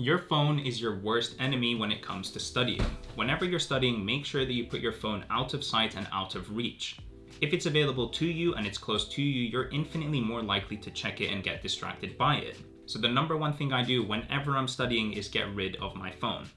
Your phone is your worst enemy when it comes to studying. Whenever you're studying, make sure that you put your phone out of sight and out of reach. If it's available to you and it's close to you, you're infinitely more likely to check it and get distracted by it. So the number one thing I do whenever I'm studying is get rid of my phone.